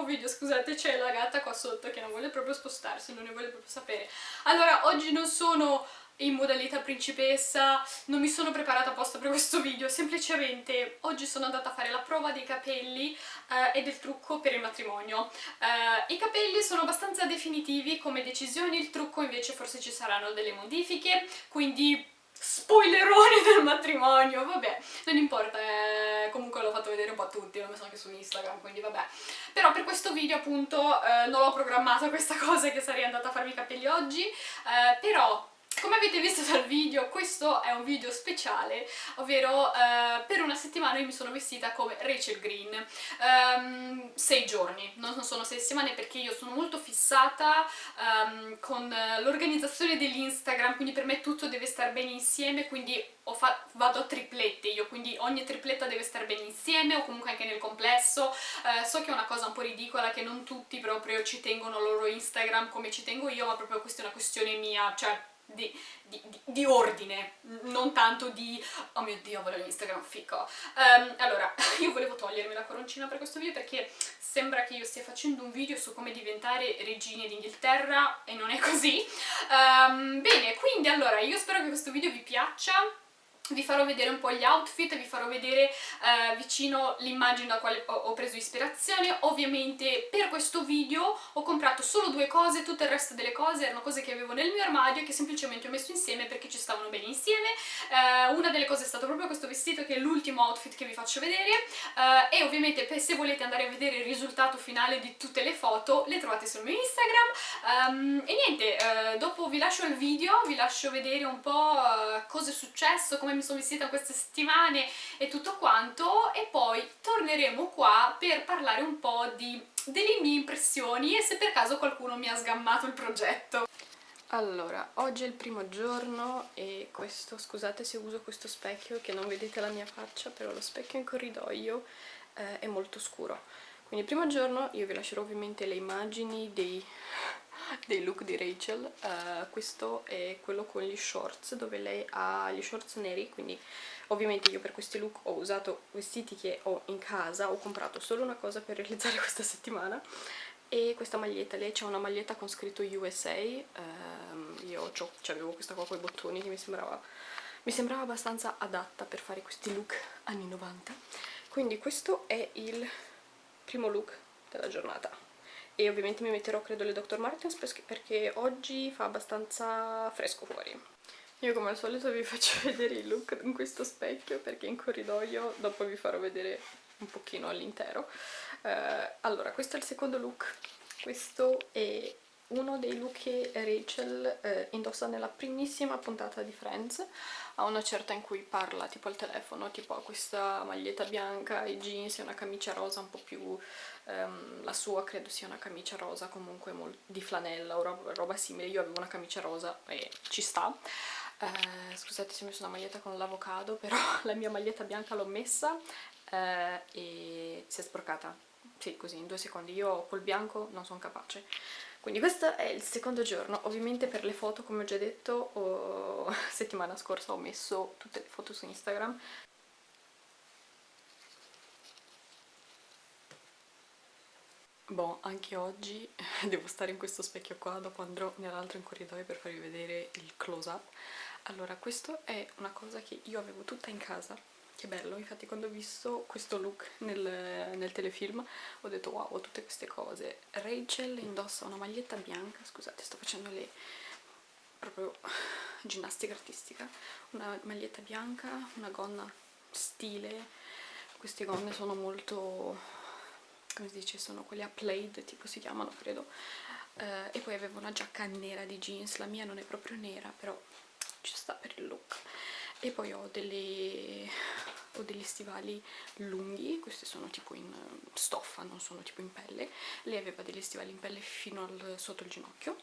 nuovo video, scusate c'è la gatta qua sotto che non vuole proprio spostarsi, non ne vuole proprio sapere. Allora, oggi non sono in modalità principessa, non mi sono preparata apposta per questo video, semplicemente oggi sono andata a fare la prova dei capelli eh, e del trucco per il matrimonio. Eh, I capelli sono abbastanza definitivi come decisioni, il trucco invece forse ci saranno delle modifiche, quindi spoilerone del matrimonio, vabbè, non importa, eh, comunque l'ho fatto vedere un po' a tutti, l'ho messo anche su Instagram, quindi vabbè. Però per questo video appunto eh, non ho programmato questa cosa che sarei andata a farmi i capelli oggi, eh, però come avete visto dal video, questo è un video speciale, ovvero eh, per una settimana io mi sono vestita come Rachel Green, um, sei giorni, non sono sei settimane perché io sono molto fissata um, con l'organizzazione dell'Instagram, quindi per me tutto deve stare bene insieme, quindi vado a triplette io, quindi ogni tripletta deve stare bene insieme o comunque anche nel complesso. Eh, so che è una cosa un po' ridicola, che non tutti proprio ci tengono loro Instagram come ci tengo io, ma proprio questa è una questione mia, cioè di, di, di, ordine, non tanto di oh mio dio voglio l'Instagram fico. Um, allora, io volevo togliermi la coroncina per questo video perché sembra che io stia facendo un video su come diventare regine d'Inghilterra e non è così. Um, bene, quindi allora, io spero che questo video vi piaccia vi farò vedere un po' gli outfit, vi farò vedere eh, vicino l'immagine da quale ho, preso ispirazione. Ovviamente per questo video ho comprato solo due cose, tutto il resto delle cose erano cose che avevo nel mio armadio e che semplicemente ho messo insieme perché ci stavano bene insieme. Eh, una delle cose è stato proprio questo vestito che è l'ultimo outfit che vi faccio vedere eh, e ovviamente se volete andare a vedere il risultato finale di tutte le foto le trovate sul mio Instagram. Um, e niente, eh, dopo vi lascio il video, vi lascio vedere un po' eh, cosa è successo, come mi mi sono vestita queste settimane e tutto quanto e poi torneremo qua per parlare un po' di, delle mie impressioni e se per caso qualcuno mi ha sgammato il progetto. Allora, oggi è il primo giorno e questo, scusate se uso questo specchio che non vedete la mia faccia, però lo specchio in corridoio eh, è molto scuro. Quindi il primo giorno io vi lascerò ovviamente le immagini dei dei look di Rachel uh, questo è quello con gli shorts dove lei ha gli shorts neri quindi ovviamente io per questi look ho usato vestiti che ho in casa ho comprato solo una cosa per realizzare questa settimana e questa maglietta, lei c'è una maglietta con scritto USA um, io avevo questa qua con i bottoni che mi sembrava, mi sembrava abbastanza adatta per fare questi look anni 90 quindi questo è il primo look della giornata e ovviamente mi metterò credo le Dr. Martens perché oggi fa abbastanza fresco fuori. Io come al solito vi faccio vedere il look in questo specchio perché in corridoio dopo vi farò vedere un pochino all'intero. Uh, allora, questo è il secondo look, questo è uno dei look che Rachel eh, indossa nella primissima puntata di Friends a una certa in cui parla tipo al telefono tipo ha questa maglietta bianca, i jeans e una camicia rosa un po' più ehm, la sua credo sia una camicia rosa comunque di flanella o roba, roba simile. Io avevo una camicia rosa e ci sta. Eh, scusate se ho messo una maglietta con l'avocado però la mia maglietta bianca l'ho messa eh, e si è sporcata. Sì così in due secondi. Io col bianco non sono capace. Quindi questo è il secondo giorno, ovviamente per le foto come ho già detto ho... settimana scorsa ho messo tutte le foto su Instagram Boh, anche oggi devo stare in questo specchio qua, dopo andrò nell'altro in corridoio per farvi vedere il close up. Allora, questo è una cosa che io avevo tutta in casa che bello, infatti quando ho visto questo look nel, nel, telefilm ho detto wow, tutte queste cose. Rachel indossa una maglietta bianca, scusate sto facendo le proprio ginnastica artistica, una maglietta bianca, una gonna stile, queste gonne sono molto, come si dice, sono quelle a plaid tipo si chiamano credo, eh, e poi avevo una giacca nera di jeans, la mia non è proprio nera però ci sta per il look. E poi ho, delle, ho degli stivali lunghi, questi sono tipo in stoffa, non sono tipo in pelle. Lei aveva degli stivali in pelle fino al, sotto il ginocchio.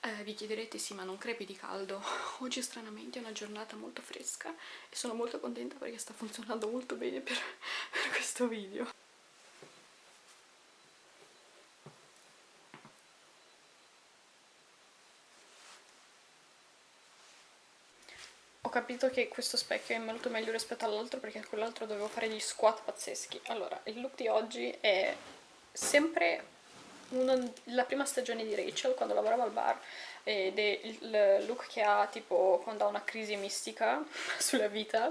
Eh, vi chiederete sì ma non crepi di caldo. Oggi stranamente è una giornata molto fresca e sono molto contenta perché sta funzionando molto bene per, per questo video capito che questo specchio è molto meglio rispetto all'altro perché quell'altro dovevo fare gli squat pazzeschi. Allora il look di oggi è sempre una, la prima stagione di Rachel quando lavorava al bar ed è il look che ha tipo quando ha una crisi mistica sulla vita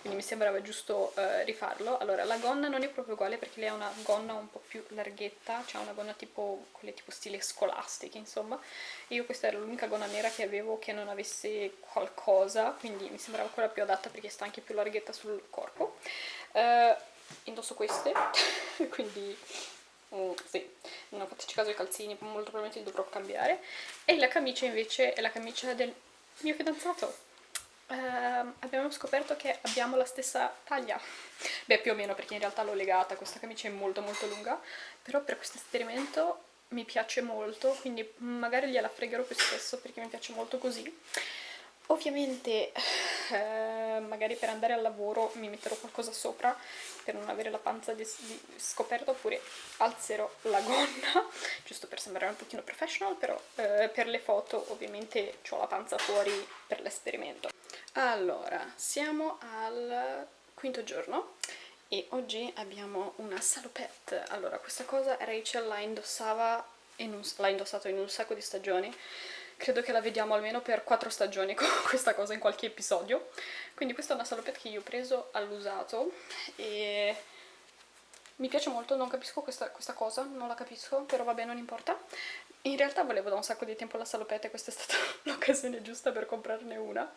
quindi mi sembrava giusto uh, rifarlo. Allora la gonna non è proprio uguale perché lei ha una gonna un po' più larghetta c'ha una gonna tipo quelle tipo stile scolastiche insomma. Io questa era l'unica gonna nera che avevo che non avesse qualcosa quindi mi sembrava quella più adatta perché sta anche più larghetta sul corpo. Uh, indosso queste quindi Mm, sì, non fatto caso ai calzini, molto probabilmente li dovrò cambiare. E la camicia invece è la camicia del mio fidanzato. Uh, abbiamo scoperto che abbiamo la stessa taglia. Beh, più o meno, perché in realtà l'ho legata, questa camicia è molto molto lunga, però per questo esperimento mi piace molto, quindi magari gliela fregherò più spesso perché mi piace molto così. Ovviamente eh, magari per andare al lavoro mi metterò qualcosa sopra per non avere la panza di, di scoperta oppure alzerò la gonna giusto per sembrare un pochino professional però eh, per le foto ovviamente ho la panza fuori per l'esperimento. Allora, siamo al quinto giorno e oggi abbiamo una salopette. Allora, questa cosa Rachel la indossava, l'ha indossato in un sacco di stagioni credo che la vediamo almeno per quattro stagioni con questa cosa in qualche episodio. Quindi questa è una salopette che io ho preso all'usato e mi piace molto, non capisco questa, questa, cosa, non la capisco, però vabbè non importa. In realtà volevo da un sacco di tempo la salopette questa è stata l'occasione giusta per comprarne una.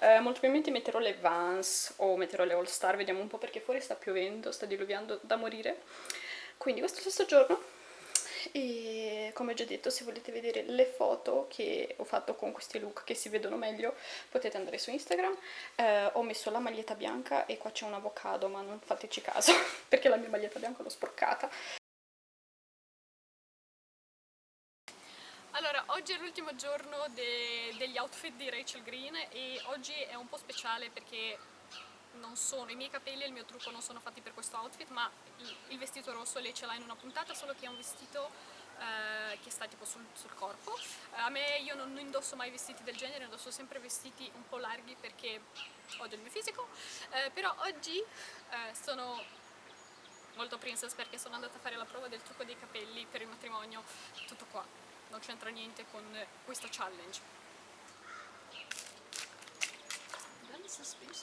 Eh, molto probabilmente metterò le Vans o metterò le All Star, vediamo un po' perché fuori sta piovendo, sta diluviando da morire. Quindi questo stesso giorno e come già detto se volete vedere le foto che ho fatto con questi look che si vedono meglio potete andare su Instagram. Eh, ho messo la maglietta bianca e qua c'è un avocado ma non fateci caso perché la mia maglietta bianca l'ho sporcata. Allora, oggi è l'ultimo giorno de degli outfit di Rachel Green e oggi è un po' speciale perché non sono, i miei capelli e il mio trucco non sono fatti per questo outfit ma il, vestito rosso lei ce l'ha in una puntata solo che è un vestito eh, che sta tipo sul, sul corpo. Eh, a me io non, non, indosso mai vestiti del genere, indosso sempre vestiti un po' larghi perché odio il mio fisico. Eh, però oggi eh, sono molto princess perché sono andata a fare la prova del trucco dei capelli per il matrimonio. Tutto qua, non c'entra niente con questo challenge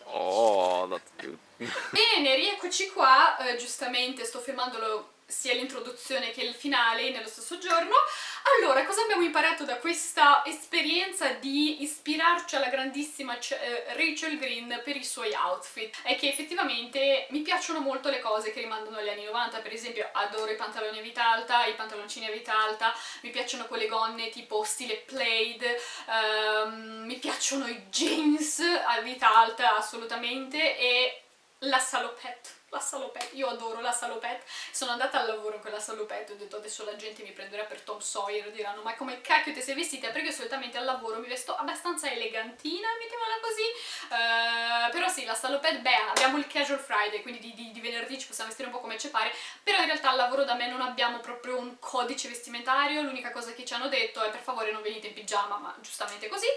Oh, that's good. Bene, rieccoci qua, uh, giustamente sto filmandolo sia l'introduzione che il finale nello stesso giorno. Allora, cosa abbiamo imparato da questa esperienza di ispirarci alla grandissima eh, Rachel Green per i suoi outfit? È che effettivamente mi piacciono molto le cose che rimandano agli anni 90, per esempio adoro i pantaloni a vita alta, i pantaloncini a vita alta, mi piacciono quelle gonne tipo stile plaid, um, mi piacciono i jeans a vita alta assolutamente e la salopette la salopette, io adoro la salopette, sono andata al lavoro in quella salopette, ho detto adesso la gente mi prenderà per Tom Sawyer, diranno ma come cacchio ti sei vestita? Perché solitamente al lavoro mi vesto abbastanza elegantina, mettiamola così, uh, però sì, la salopette, beh, abbiamo il casual Friday, quindi di, di, di, venerdì ci possiamo vestire un po' come ci pare, però in realtà al lavoro da me non abbiamo proprio un codice vestimentario, l'unica cosa che ci hanno detto è per favore non venite in pigiama, ma giustamente così.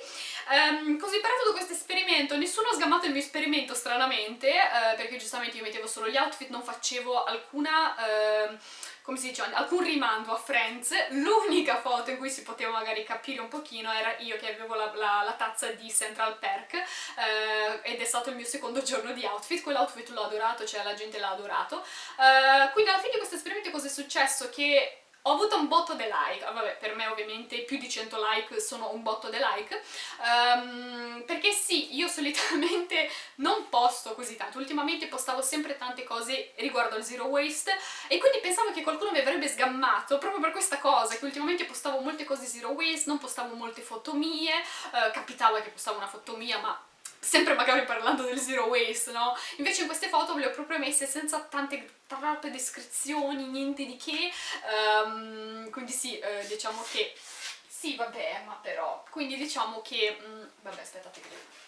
Um, cosa ho imparato da questo esperimento? Nessuno ha sgammato il mio esperimento stranamente, uh, perché giustamente io mettevo solo gli outfit non facevo alcuna... Eh, come si dice, alcun rimando a Friends, l'unica foto in cui si poteva magari capire un pochino era io che avevo la, la, la tazza di Central Perk eh, ed è stato il mio secondo giorno di outfit, quell'outfit l'ho adorato, cioè la gente l'ha adorato, eh, quindi alla fine di questo esperimento cosa è successo? Che ho avuto un botto di like, ah, vabbè per me ovviamente più di 100 like sono un botto di like, um, perché sì, io solitamente non posto così tanto, ultimamente postavo sempre tante cose riguardo al zero waste e quindi pensavo che qualcuno mi avrebbe sgammato proprio per questa cosa, che ultimamente postavo molte cose zero waste, non postavo molte foto mie, uh, capitava che postavo una foto mia ma sempre magari parlando del zero waste, no? Invece in queste foto le ho proprio messe senza tante troppe descrizioni, niente di che, um, quindi sì, eh, diciamo che... Sì, vabbè, ma però... Quindi diciamo che... Mm, vabbè, aspettate che...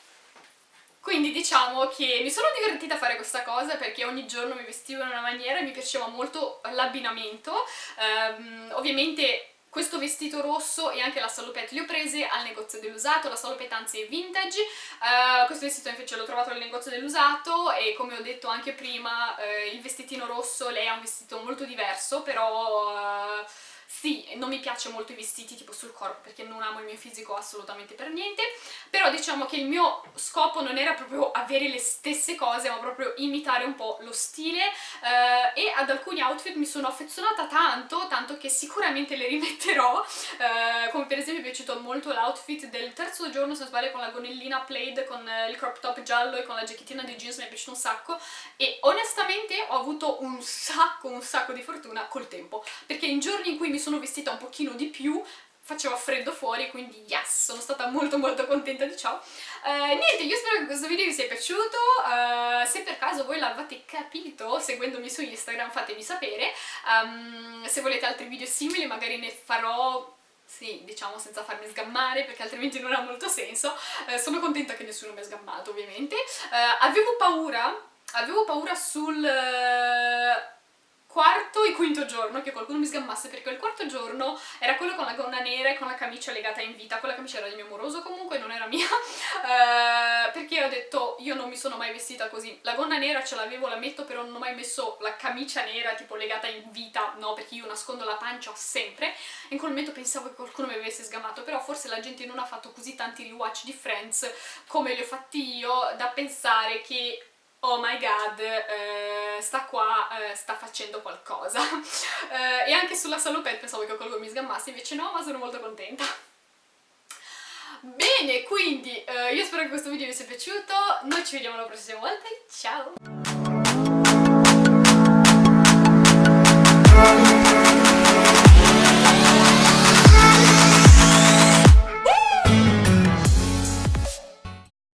Quindi diciamo che mi sono divertita a fare questa cosa perché ogni giorno mi vestivo in una maniera e mi piaceva molto l'abbinamento. Um, ovviamente questo vestito rosso e anche la salopette. Li ho prese al negozio dell'usato, la salopette anzi è vintage, uh, questo vestito invece l'ho trovato al negozio dell'usato e come ho detto anche prima uh, il vestitino rosso, lei ha un vestito molto diverso però... Uh, sì, non mi piace molto i vestiti tipo sul corpo perché non amo il mio fisico assolutamente per niente, però diciamo che il mio scopo non era proprio avere le stesse cose, ma proprio imitare un po' lo stile. Eh, e ad alcuni outfit mi sono affezionata tanto, tanto che sicuramente le rimetterò, eh, come per esempio mi è piaciuto molto l'outfit del terzo giorno, se non sbaglio, con la gonnellina plaid, con il crop top giallo e con la giacchettina di jeans, mi è piaciuto un sacco. E onestamente ho avuto un sacco, un sacco di fortuna col tempo, perché in giorni in cui mi mi sono vestita un pochino di più faceva freddo fuori, quindi yes, sono stata molto molto contenta di ciò. Uh, niente, io spero che questo video vi sia piaciuto, uh, se per caso voi l'avete capito seguendomi su Instagram fatemi sapere, um, se volete altri video simili magari ne farò sì, diciamo senza farmi sgammare perché altrimenti non ha molto senso, uh, sono contenta che nessuno mi ha sgammato ovviamente. avevo paura, avevo paura sul quarto e quinto giorno che qualcuno mi sgammasse perché il quarto giorno era quello con la gonna nera e con la camicia legata in vita, quella camicia era del mio moroso comunque, non era mia, uh, perché ho detto io non mi sono mai vestita così, la gonna nera ce l'avevo, la metto, però non ho mai messo la camicia nera tipo legata in vita, no, perché io nascondo la pancia sempre, in quel momento pensavo che qualcuno mi avesse sgamato, però forse la gente non ha fatto così tanti rewatch di Friends come li ho fatti io, da pensare che oh my god, eh, sta qua, eh, sta facendo qualcosa. eh, e anche sulla salopette pensavo che qualcuno mi sgammasse, invece no, ma sono molto contenta. Bene, quindi eh, io spero che questo video vi sia piaciuto, noi ci vediamo la prossima volta, ciao!